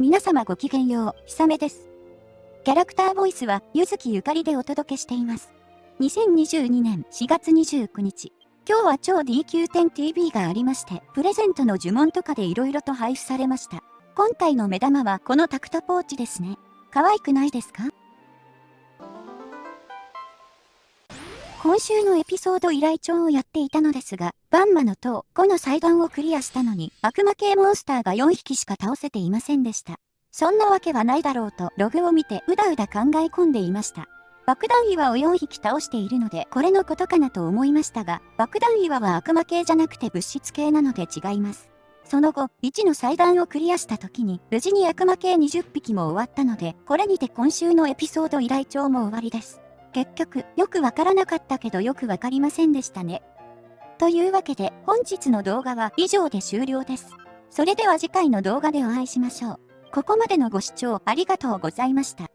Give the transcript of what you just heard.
皆様ごきげんよう、ひさめです。キャラクターボイスは、ゆずきゆかりでお届けしています。2022年4月29日。今日は超 DQ10TV がありまして、プレゼントの呪文とかで色々と配布されました。今回の目玉はこのタクトポーチですね。可愛くないですか？今週のエピソード依頼帳をやっていたのですが、バンマの塔5の祭壇をクリアしたのに、悪魔系モンスターが4匹しか倒せていませんでした。そんなわけはないだろうとログを見てうだうだ考え込んでいました。爆弾岩を4匹倒しているので、これのことかなと思いましたが、爆弾岩は悪魔系じゃなくて物質系なので違います。その後、1の祭壇をクリアした時に、無事に悪魔系20匹も終わったので、これにて今週のエピソード依頼帳も終わりです。結局、よくわからなかったけどよくわかりませんでしたね。というわけで、本日の動画は以上で終了です。それでは次回の動画でお会いしましょう。ここまでのご視聴ありがとうございました。